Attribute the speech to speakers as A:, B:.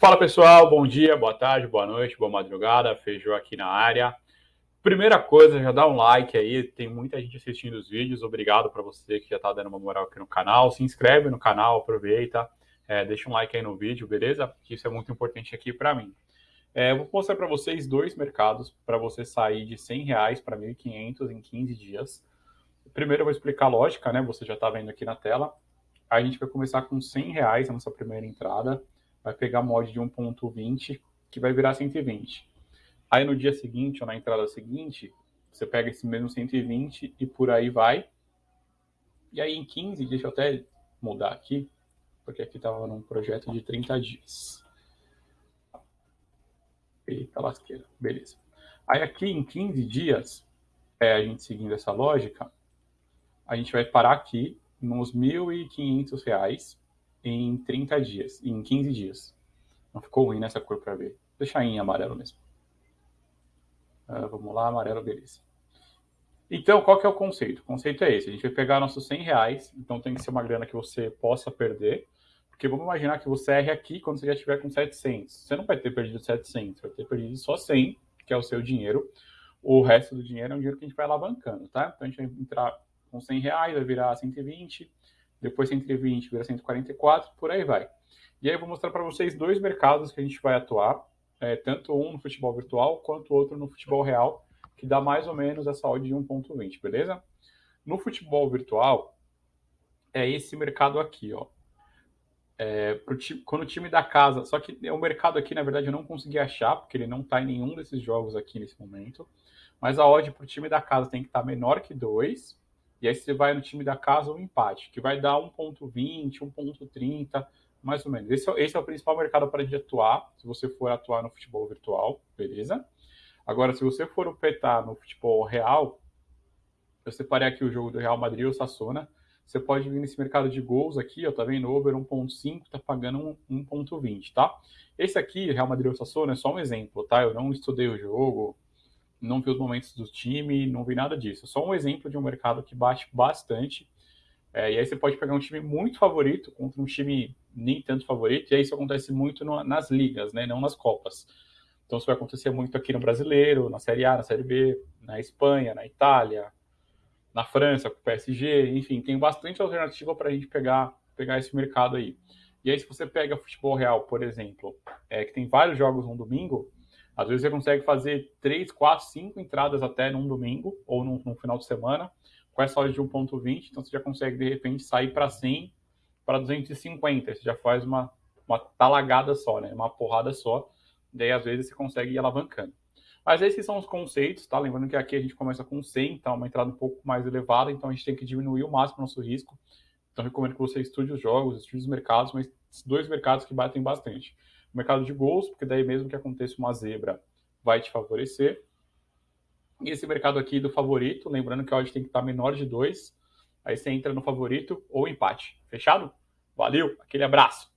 A: Fala pessoal, bom dia, boa tarde, boa noite, boa madrugada, Feijão aqui na área. Primeira coisa, já dá um like aí, tem muita gente assistindo os vídeos, obrigado para você que já está dando uma moral aqui no canal, se inscreve no canal, aproveita, é, deixa um like aí no vídeo, beleza? Que isso é muito importante aqui para mim. É, vou mostrar para vocês dois mercados para você sair de 100 reais para 1.500 em 15 dias. Primeiro eu vou explicar a lógica, né? Você já está vendo aqui na tela. A gente vai começar com 100 reais a nossa primeira entrada vai pegar mod de 1.20, que vai virar 120. Aí no dia seguinte, ou na entrada seguinte, você pega esse mesmo 120 e por aí vai. E aí em 15, deixa eu até mudar aqui, porque aqui estava num projeto de 30 dias. Eita lasqueira, beleza. Aí aqui em 15 dias, é, a gente seguindo essa lógica, a gente vai parar aqui nos R$ 1.500 em 30 dias, em 15 dias. Não ficou ruim nessa cor para ver. Vou deixar em amarelo mesmo. Uh, vamos lá, amarelo, beleza. Então, qual que é o conceito? O conceito é esse. A gente vai pegar nossos 100 reais, então tem que ser uma grana que você possa perder, porque vamos imaginar que você erre aqui quando você já estiver com 700. Você não vai ter perdido 700, vai ter perdido só 100, que é o seu dinheiro. O resto do dinheiro é um dinheiro que a gente vai alavancando, tá? Então, a gente vai entrar com 100 reais, vai virar 120, depois 120 vira 144, por aí vai. E aí eu vou mostrar para vocês dois mercados que a gente vai atuar, é, tanto um no futebol virtual quanto outro no futebol real, que dá mais ou menos essa odd de 1.20, beleza? No futebol virtual, é esse mercado aqui, ó. É, time, quando o time da casa, só que o mercado aqui, na verdade, eu não consegui achar, porque ele não está em nenhum desses jogos aqui nesse momento, mas a odd para o time da casa tem que estar tá menor que 2, e aí você vai no time da casa um empate, que vai dar 1,20, 1,30, mais ou menos. Esse é, esse é o principal mercado para de atuar, se você for atuar no futebol virtual, beleza? Agora, se você for operar no futebol real, eu separei aqui o jogo do Real Madrid ou Sassona. Você pode vir nesse mercado de gols aqui, ó, tá vendo? Over 1.5, tá pagando 1.20, tá? Esse aqui, Real Madrid ou Sassona, é só um exemplo, tá? Eu não estudei o jogo, não vi os momentos do time, não vi nada disso. Só um exemplo de um mercado que bate bastante. É, e aí você pode pegar um time muito favorito contra um time nem tanto favorito, e aí isso acontece muito no, nas ligas, né, não nas Copas. Então isso vai acontecer muito aqui no Brasileiro, na Série A, na Série B, na Espanha, na Itália, na França, com o PSG, enfim, tem bastante alternativa para a gente pegar, pegar esse mercado aí. E aí se você pega futebol real, por exemplo, é, que tem vários jogos no domingo, às vezes você consegue fazer 3, 4, 5 entradas até num domingo ou num, num final de semana com essa hora de 1.20, então você já consegue de repente sair para 100, para 250, você já faz uma, uma talagada só, né? uma porrada só, daí às vezes você consegue ir alavancando. Mas esses são os conceitos, tá? Lembrando que aqui a gente começa com 100, então é uma entrada um pouco mais elevada, então a gente tem que diminuir o máximo o nosso risco. Então recomendo que você estude os jogos, estude os mercados, mas dois mercados que batem bastante mercado de gols, porque daí mesmo que aconteça uma zebra, vai te favorecer. E esse mercado aqui do favorito, lembrando que a odd tem que estar menor de 2, aí você entra no favorito ou empate. Fechado? Valeu, aquele abraço!